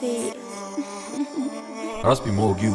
see. Raspi Mogil